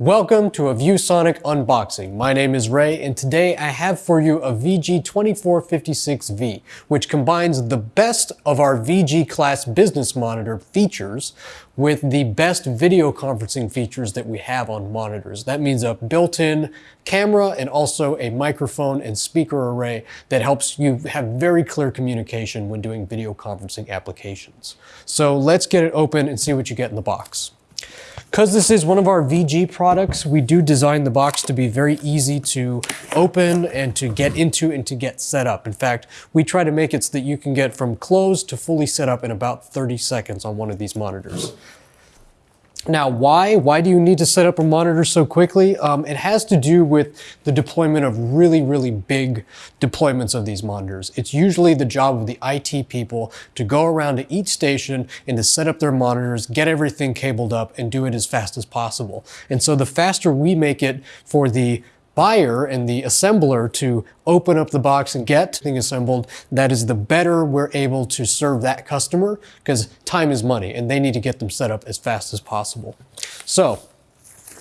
Welcome to a ViewSonic unboxing. My name is Ray and today I have for you a VG2456V, which combines the best of our VG class business monitor features with the best video conferencing features that we have on monitors. That means a built-in camera and also a microphone and speaker array that helps you have very clear communication when doing video conferencing applications. So let's get it open and see what you get in the box. Because this is one of our VG products, we do design the box to be very easy to open and to get into and to get set up. In fact, we try to make it so that you can get from closed to fully set up in about 30 seconds on one of these monitors. Now, why? Why do you need to set up a monitor so quickly? Um, it has to do with the deployment of really, really big deployments of these monitors. It's usually the job of the IT people to go around to each station and to set up their monitors, get everything cabled up, and do it as fast as possible. And so the faster we make it for the buyer and the assembler to open up the box and get thing assembled, that is the better we're able to serve that customer because time is money and they need to get them set up as fast as possible. So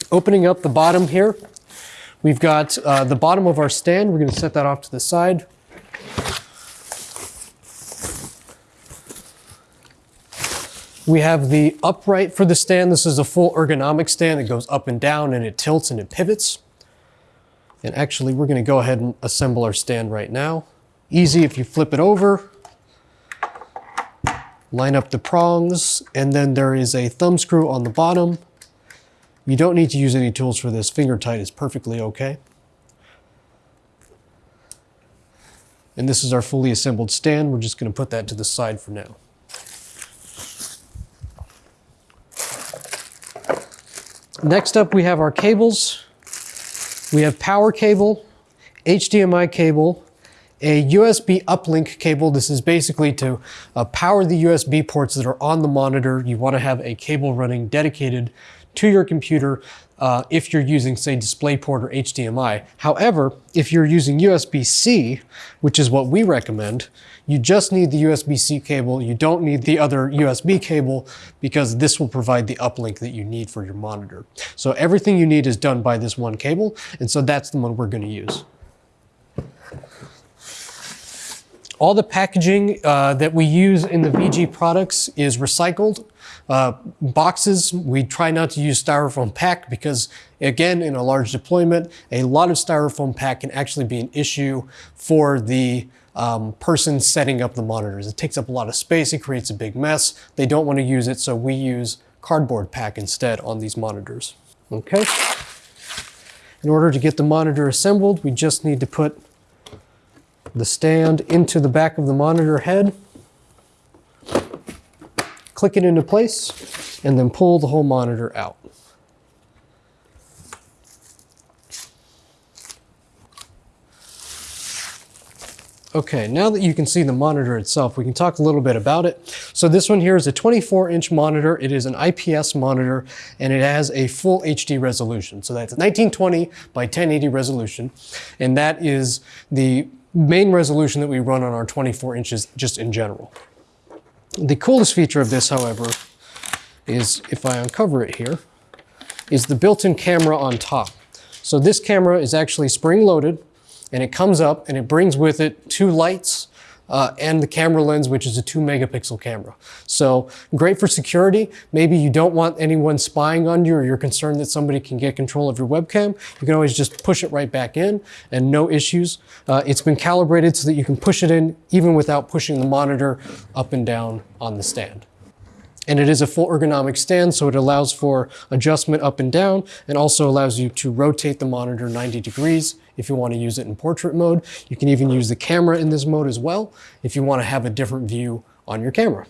opening up the bottom here, we've got uh, the bottom of our stand. We're going to set that off to the side. We have the upright for the stand. This is a full ergonomic stand that goes up and down and it tilts and it pivots. And actually, we're gonna go ahead and assemble our stand right now. Easy if you flip it over, line up the prongs, and then there is a thumb screw on the bottom. You don't need to use any tools for this. Finger tight is perfectly okay. And this is our fully assembled stand. We're just gonna put that to the side for now. Next up, we have our cables. We have power cable, HDMI cable, a USB uplink cable. This is basically to uh, power the USB ports that are on the monitor. You want to have a cable running dedicated to your computer uh, if you're using, say, DisplayPort or HDMI. However, if you're using USB-C, which is what we recommend, you just need the USB-C cable. You don't need the other USB cable because this will provide the uplink that you need for your monitor. So everything you need is done by this one cable, and so that's the one we're going to use. All the packaging uh, that we use in the VG products is recycled. Uh, boxes, we try not to use styrofoam pack because again, in a large deployment, a lot of styrofoam pack can actually be an issue for the um, person setting up the monitors. It takes up a lot of space, it creates a big mess. They don't want to use it, so we use cardboard pack instead on these monitors. Okay. In order to get the monitor assembled, we just need to put the stand into the back of the monitor head, click it into place, and then pull the whole monitor out. Okay, now that you can see the monitor itself, we can talk a little bit about it. So this one here is a 24 inch monitor. It is an IPS monitor and it has a full HD resolution. So that's 1920 by 1080 resolution. And that is the main resolution that we run on our 24 inches just in general. The coolest feature of this, however, is if I uncover it here, is the built-in camera on top. So this camera is actually spring-loaded and it comes up and it brings with it two lights uh, and the camera lens, which is a two megapixel camera. So great for security. Maybe you don't want anyone spying on you or you're concerned that somebody can get control of your webcam. You can always just push it right back in and no issues. Uh, it's been calibrated so that you can push it in even without pushing the monitor up and down on the stand. And it is a full ergonomic stand, so it allows for adjustment up and down and also allows you to rotate the monitor 90 degrees if you want to use it in portrait mode. You can even use the camera in this mode as well if you want to have a different view on your camera.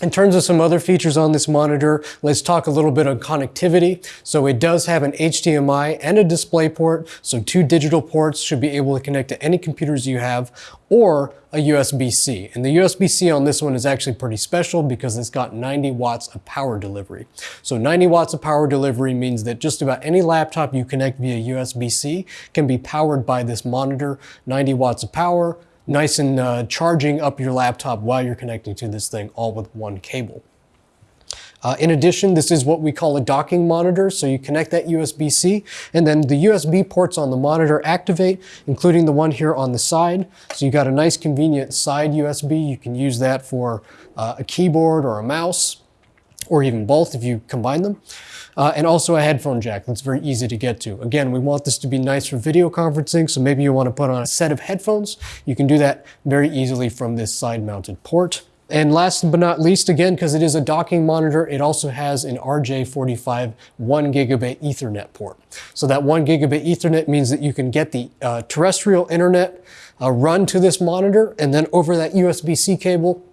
In terms of some other features on this monitor, let's talk a little bit on connectivity. So it does have an HDMI and a DisplayPort, so two digital ports should be able to connect to any computers you have, or a USB-C. And the USB-C on this one is actually pretty special because it's got 90 watts of power delivery. So 90 watts of power delivery means that just about any laptop you connect via USB-C can be powered by this monitor, 90 watts of power, nice and uh, charging up your laptop while you're connecting to this thing all with one cable. Uh, in addition, this is what we call a docking monitor. So you connect that USB-C and then the USB ports on the monitor activate, including the one here on the side. So you got a nice convenient side USB. You can use that for uh, a keyboard or a mouse or even both if you combine them. Uh, and also a headphone jack that's very easy to get to. Again, we want this to be nice for video conferencing, so maybe you want to put on a set of headphones. You can do that very easily from this side mounted port. And last but not least, again, because it is a docking monitor, it also has an RJ45 1 gigabit Ethernet port. So that 1 gigabit Ethernet means that you can get the uh, terrestrial internet uh, run to this monitor, and then over that USB-C cable,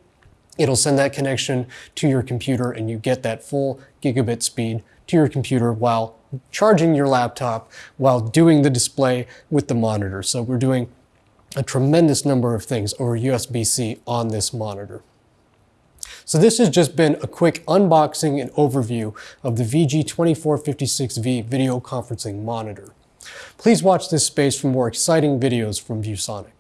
it'll send that connection to your computer and you get that full gigabit speed to your computer while charging your laptop while doing the display with the monitor. So we're doing a tremendous number of things over USB-C on this monitor. So this has just been a quick unboxing and overview of the VG2456V video conferencing monitor. Please watch this space for more exciting videos from ViewSonic.